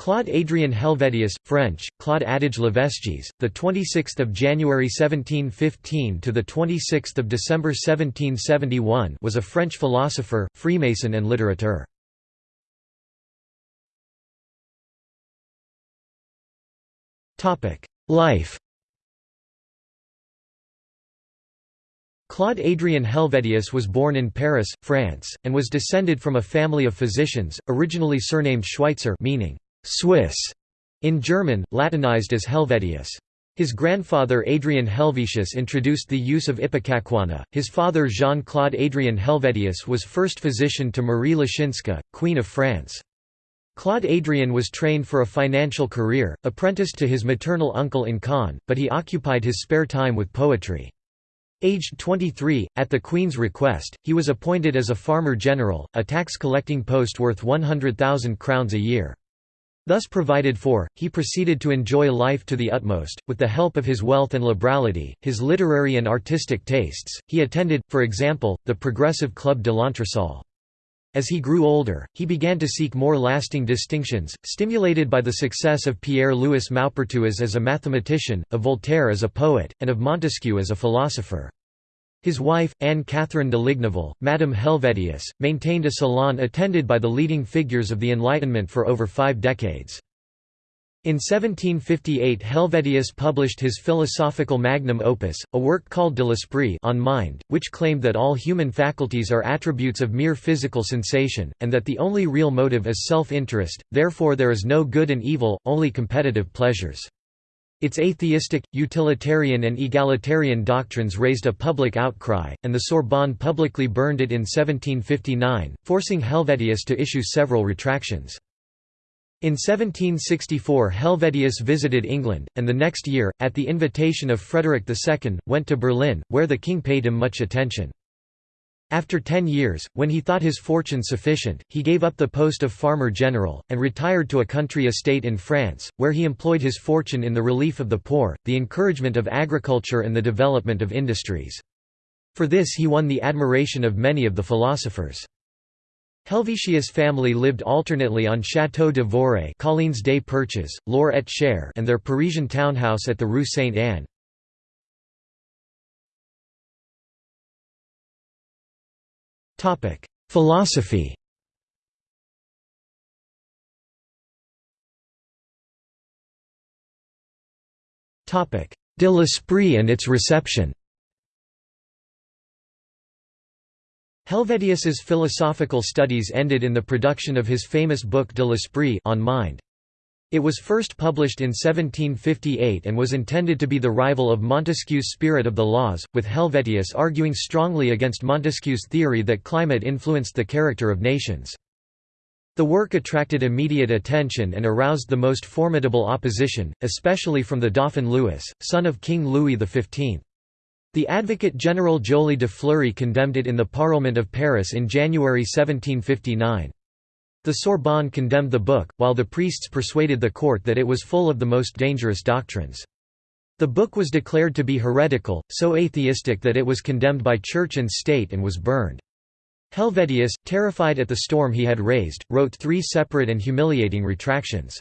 Claude Adrien Helvétius, French, Claude Adage Levesques, the 26th of January 1715 to the 26th of December 1771, was a French philosopher, Freemason and litterateur. Topic: Life. Claude Adrien Helvétius was born in Paris, France, and was descended from a family of physicians, originally surnamed Schweitzer meaning Swiss in German, Latinized as Helvetius. His grandfather Adrien Helvetius introduced the use of ipecacuanha. His father Jean-Claude Adrien Helvetius was first physician to Marie Leczinska, Queen of France. Claude Adrien was trained for a financial career, apprenticed to his maternal uncle in Caen, but he occupied his spare time with poetry. Aged 23, at the Queen's request, he was appointed as a farmer general, a tax-collecting post worth 100,000 crowns a year. Thus provided for, he proceeded to enjoy life to the utmost, with the help of his wealth and liberality, his literary and artistic tastes. He attended, for example, the Progressive Club de l'Entresol. As he grew older, he began to seek more lasting distinctions, stimulated by the success of Pierre-Louis Maupertuis as a mathematician, of Voltaire as a poet, and of Montesquieu as a philosopher. His wife, Anne-Catherine de Ligniville, Madame Helvétius, maintained a salon attended by the leading figures of the Enlightenment for over five decades. In 1758 Helvétius published his philosophical magnum opus, a work called De l'Esprit on mind, which claimed that all human faculties are attributes of mere physical sensation, and that the only real motive is self-interest, therefore there is no good and evil, only competitive pleasures. Its atheistic, utilitarian and egalitarian doctrines raised a public outcry, and the Sorbonne publicly burned it in 1759, forcing Helvétius to issue several retractions. In 1764 Helvétius visited England, and the next year, at the invitation of Frederick II, went to Berlin, where the king paid him much attention. After ten years, when he thought his fortune sufficient, he gave up the post of farmer general, and retired to a country estate in France, where he employed his fortune in the relief of the poor, the encouragement of agriculture and the development of industries. For this he won the admiration of many of the philosophers. Helvetius family lived alternately on Château de Voré Collines des Perches, Loir-et-Cher and their Parisian townhouse at the Rue Sainte-Anne. Philosophy. Topic: De l'Esprit and its reception. Helvétius's philosophical studies ended in the production of his famous book De l'Esprit on mind. It was first published in 1758 and was intended to be the rival of Montesquieu's Spirit of the Laws, with Helvétius arguing strongly against Montesquieu's theory that climate influenced the character of nations. The work attracted immediate attention and aroused the most formidable opposition, especially from the Dauphin Louis, son of King Louis XV. The advocate general Joly de Fleury condemned it in the Parlement of Paris in January 1759. The Sorbonne condemned the book, while the priests persuaded the court that it was full of the most dangerous doctrines. The book was declared to be heretical, so atheistic that it was condemned by church and state and was burned. Helvétius, terrified at the storm he had raised, wrote three separate and humiliating retractions.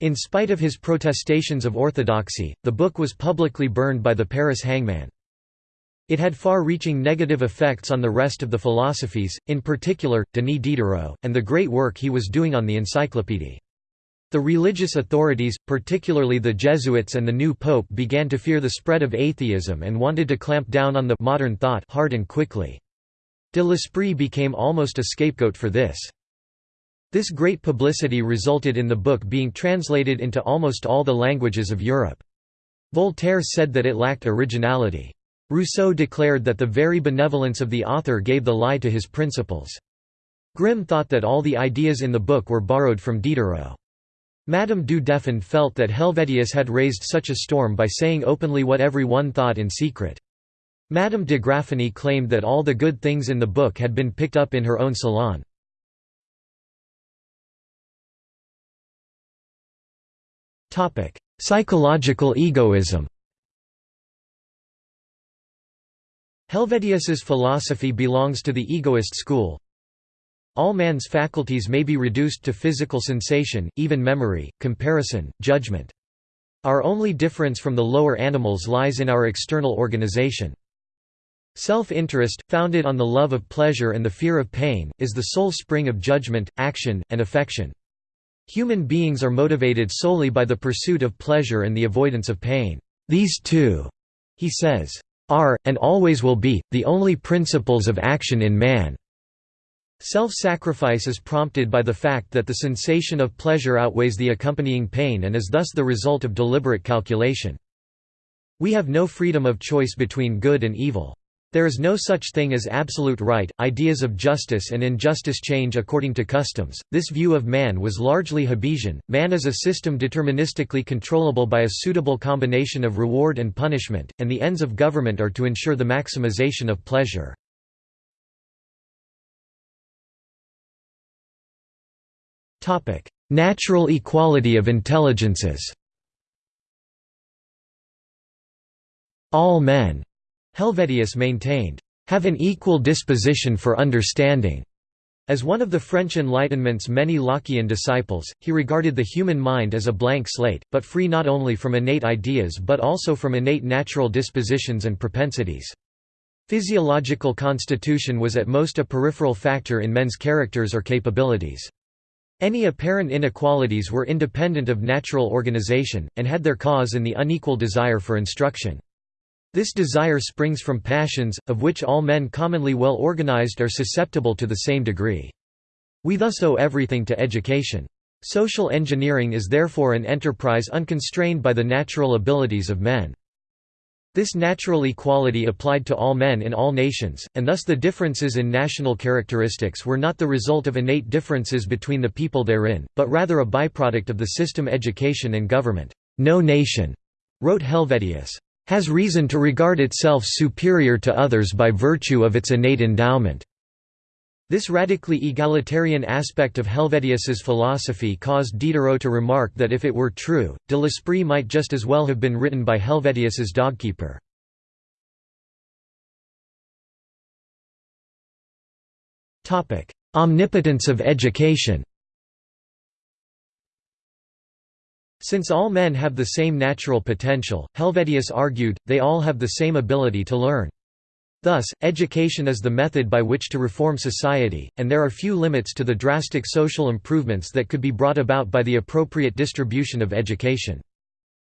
In spite of his protestations of orthodoxy, the book was publicly burned by the Paris hangman. It had far-reaching negative effects on the rest of the philosophes, in particular, Denis Diderot, and the great work he was doing on the encyclopédie. The religious authorities, particularly the Jesuits and the new pope began to fear the spread of atheism and wanted to clamp down on the modern thought hard and quickly. De l'Esprit became almost a scapegoat for this. This great publicity resulted in the book being translated into almost all the languages of Europe. Voltaire said that it lacked originality. Rousseau declared that the very benevolence of the author gave the lie to his principles. Grimm thought that all the ideas in the book were borrowed from Diderot. Madame du Deffand felt that Helvétius had raised such a storm by saying openly what every one thought in secret. Madame de Graffigny claimed that all the good things in the book had been picked up in her own salon. Psychological egoism Helvétius's philosophy belongs to the egoist school. all man's faculties may be reduced to physical sensation, even memory, comparison, judgment. Our only difference from the lower animals lies in our external organization. Self-interest, founded on the love of pleasure and the fear of pain, is the sole spring of judgment, action, and affection. Human beings are motivated solely by the pursuit of pleasure and the avoidance of pain. These two, he says, are, and always will be, the only principles of action in man. Self-sacrifice is prompted by the fact that the sensation of pleasure outweighs the accompanying pain and is thus the result of deliberate calculation. We have no freedom of choice between good and evil. There is no such thing as absolute right. Ideas of justice and injustice change according to customs. This view of man was largely Hobbesian. Man is a system deterministically controllable by a suitable combination of reward and punishment, and the ends of government are to ensure the maximization of pleasure. Topic: Natural equality of intelligences. All men Helvetius maintained, have an equal disposition for understanding. As one of the French Enlightenment's many Lockean disciples, he regarded the human mind as a blank slate, but free not only from innate ideas but also from innate natural dispositions and propensities. Physiological constitution was at most a peripheral factor in men's characters or capabilities. Any apparent inequalities were independent of natural organization, and had their cause in the unequal desire for instruction. This desire springs from passions, of which all men commonly well organized are susceptible to the same degree. We thus owe everything to education. Social engineering is therefore an enterprise unconstrained by the natural abilities of men. This natural equality applied to all men in all nations, and thus the differences in national characteristics were not the result of innate differences between the people therein, but rather a byproduct of the system education and government. No nation, wrote Helvetius, has reason to regard itself superior to others by virtue of its innate endowment. This radically egalitarian aspect of Helvetius's philosophy caused Diderot to remark that if it were true, de l'Esprit might just as well have been written by Helvetius's dogkeeper. Omnipotence of education Since all men have the same natural potential, Helvetius argued, they all have the same ability to learn. Thus, education is the method by which to reform society, and there are few limits to the drastic social improvements that could be brought about by the appropriate distribution of education.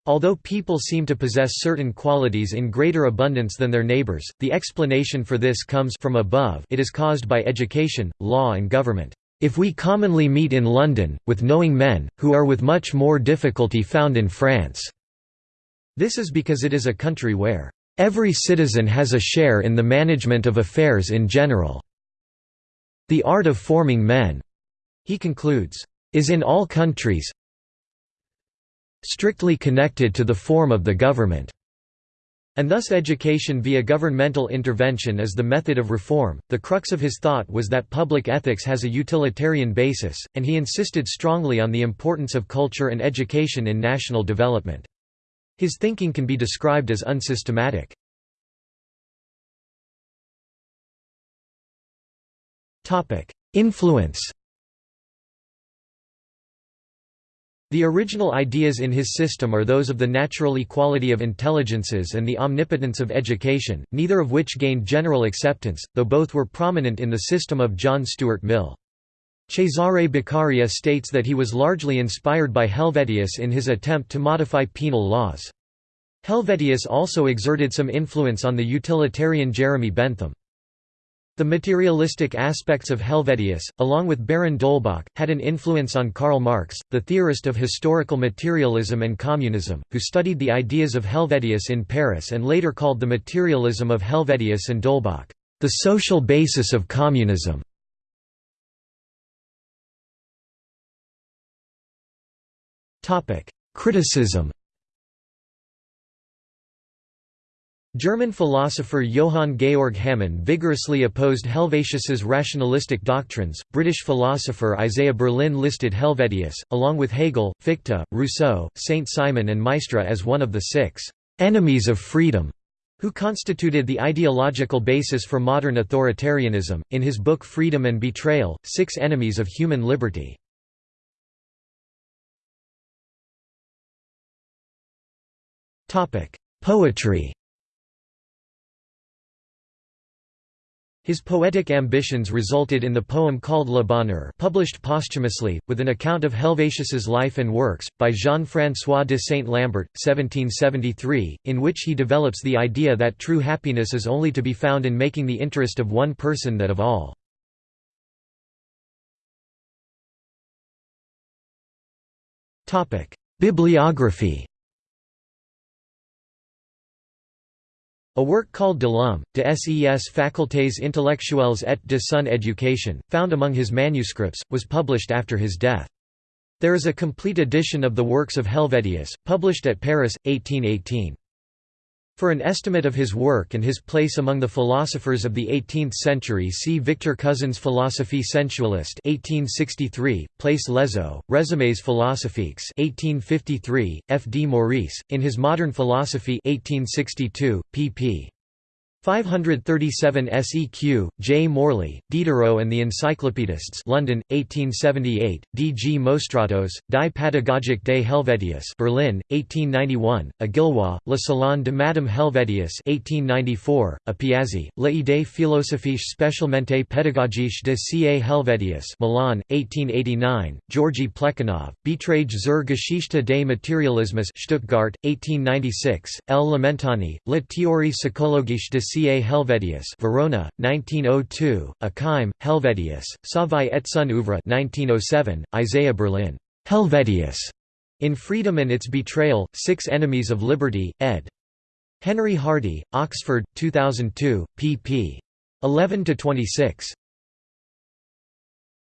Although people seem to possess certain qualities in greater abundance than their neighbors, the explanation for this comes from above it is caused by education, law and government. If we commonly meet in London, with knowing men, who are with much more difficulty found in France. This is because it is a country where every citizen has a share in the management of affairs in general. The art of forming men, he concludes, is in all countries strictly connected to the form of the government. And thus education via governmental intervention is the method of reform. The crux of his thought was that public ethics has a utilitarian basis, and he insisted strongly on the importance of culture and education in national development. His thinking can be described as unsystematic. Influence The original ideas in his system are those of the natural equality of intelligences and the omnipotence of education, neither of which gained general acceptance, though both were prominent in the system of John Stuart Mill. Cesare Beccaria states that he was largely inspired by Helvetius in his attempt to modify penal laws. Helvetius also exerted some influence on the utilitarian Jeremy Bentham. The materialistic aspects of Helvetius, along with Baron d'Holbach, had an influence on Karl Marx, the theorist of historical materialism and communism, who studied the ideas of Helvetius in Paris and later called the materialism of Helvetius and d'Holbach, the social basis of communism. Criticism German philosopher Johann Georg Hamann vigorously opposed Helvetius's rationalistic doctrines. British philosopher Isaiah Berlin listed Helvetius, along with Hegel, Fichte, Rousseau, Saint Simon, and Maistre, as one of the six enemies of freedom. who constituted the ideological basis for modern authoritarianism, in his book Freedom and Betrayal, Six Enemies of Human Liberty. Poetry His poetic ambitions resulted in the poem called Le Bonheur published posthumously, with an account of Helvétius's life and works, by Jean-François de Saint-Lambert, 1773, in which he develops the idea that true happiness is only to be found in making the interest of one person that of all. Bibliography A work called De l'homme, de ses facultés intellectuelles et de son éducation, found among his manuscripts, was published after his death. There is a complete edition of the works of Helvetius, published at Paris, 1818. For an estimate of his work and his place among the philosophers of the 18th century see Victor Cousin's Philosophie sensualiste 1863, Place Lezo, Résumés philosophiques 1853, F. D. Maurice, in his Modern Philosophy 1862, pp. 537 SEQ, J. Morley, Diderot and the Encyclopedists London, 1878, D. G. Mostratos, Die Pädagogik des Helvetius Berlin, 1891, Agilwa, Le Salon de Madame Helvetius 1894, A Piazzi, L'idée philosophique spécialement pédagogique de C.A. Helvetius Milan, 1889, Georgi Plekhanov, Beiträge zur Geschichte des Materialismus Stuttgart, 1896, L. Limentani, La théorie psychologique de C.A. Helvetius Verona, 1902, Akheim, Helvetius, sa vie et son oeuvre 1907, Isaiah Berlin. Helvetius. In Freedom and Its Betrayal, Six Enemies of Liberty, ed. Henry Hardy, Oxford, 2002, pp. 11–26.